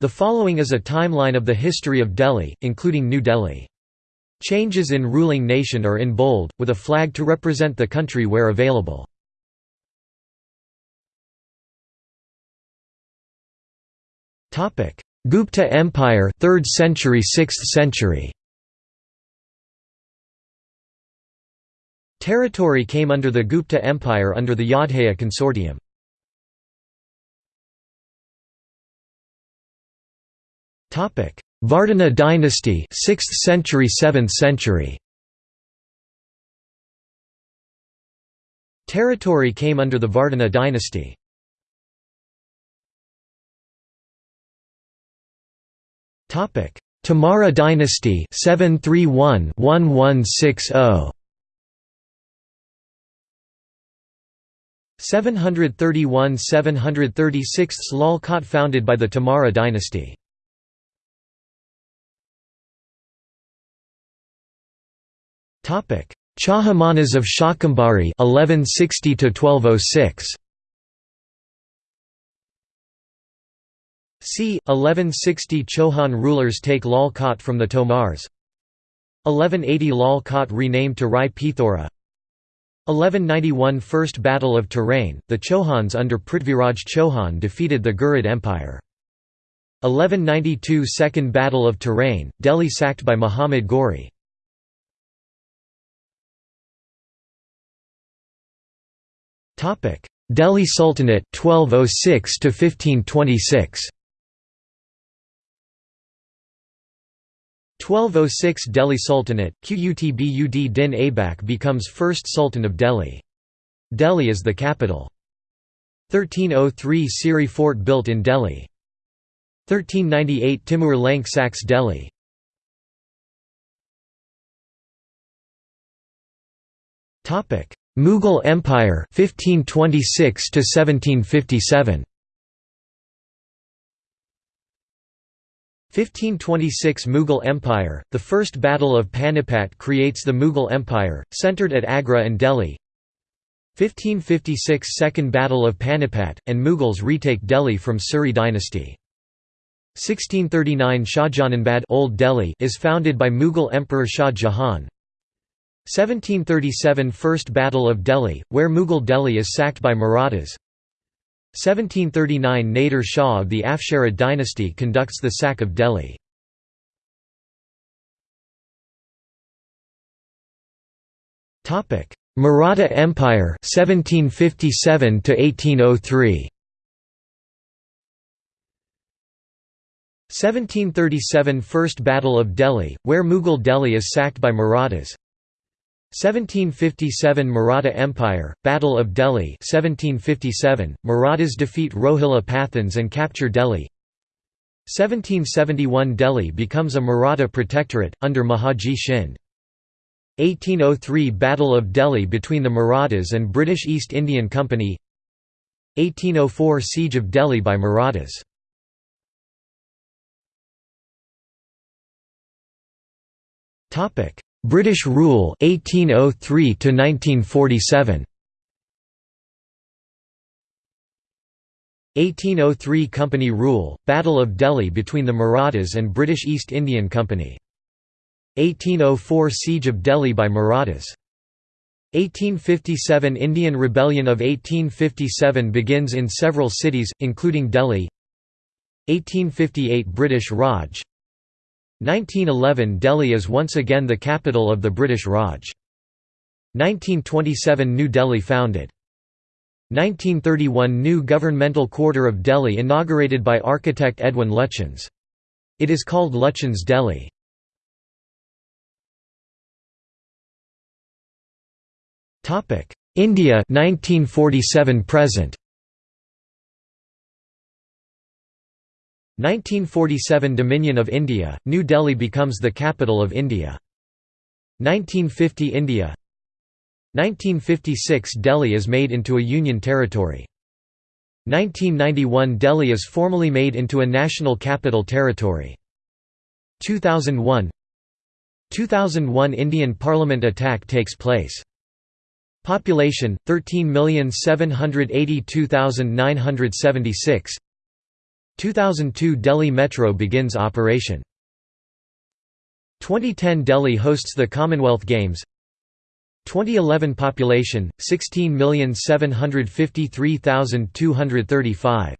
The following is a timeline of the history of Delhi, including New Delhi. Changes in ruling nation are in bold, with a flag to represent the country where available. Gupta Empire 3rd century 6th century Territory came under the Gupta Empire under the Yodhaya consortium. Vardhana dynasty 6th century 7th century Territory came under the Vardhana dynasty. Topic: Tomara dynasty 731 1160 731–736 Lal Kot founded by the Tomara dynasty. Chahamanas of Shakambhari 1160 to 1206 c. 1160 Chohan rulers take Lal Kot from the Tomars 1180 Lal Kot renamed to Rai Pithora 1191 First Battle of Tarain, the Chohans under Prithviraj Chauhan defeated the Ghurid Empire. 1192 Second Battle of Tarain, Delhi sacked by Muhammad Ghori. Delhi Sultanate 1206 to 1526 1206 Delhi Sultanate, Qutbud Din Aibak becomes first Sultan of Delhi. Delhi is the capital. 1303 Siri Fort built in Delhi. 1398 Timur Lenk sacks Delhi. Mughal Empire 1526 to 1757 1526 Mughal Empire, the First Battle of Panipat creates the Mughal Empire, centered at Agra and Delhi 1556 Second Battle of Panipat, and Mughals retake Delhi from Suri dynasty. 1639 Shahjahanabad Old Delhi is founded by Mughal Emperor Shah Jahan. 1737 First Battle of Delhi, where Mughal Delhi is sacked by Marathas. 1739 Nader Shah of the Afsharid dynasty conducts the sack of Delhi. Maratha Empire 1757 to 1803 1737 First Battle of Delhi, where Mughal Delhi is sacked by Marathas 1757 Maratha Empire, Battle of Delhi 1757, Marathas defeat Rohilla Pathans and capture Delhi. 1771 Delhi becomes a Maratha protectorate, under Mahadji Shinde. 1803 Battle of Delhi between the Marathas and British East Indian Company. 1804 Siege of Delhi by Marathas British rule 1803 to 1947 1803 Company rule, Battle of Delhi between the Marathas and British East Indian Company. 1804 Siege of Delhi by Marathas. 1857 Indian Rebellion of 1857 begins in several cities, including Delhi 1858 British Raj 1911 Delhi is once again the capital of the British Raj. 1927 New Delhi founded. 1931 New governmental quarter of Delhi inaugurated by architect Edwin Lutyens. It is called Lutyens Delhi. India 1947 present 1947 Dominion of India, New Delhi becomes the capital of India. 1950 India 1956 Delhi is made into a union territory. 1991 Delhi is formally made into a national capital territory. 2001 2001 Indian Parliament attack takes place. Population 13,782,976 2002 Delhi Metro begins operation. 2010 Delhi hosts the Commonwealth Games 2011 population 16,753,235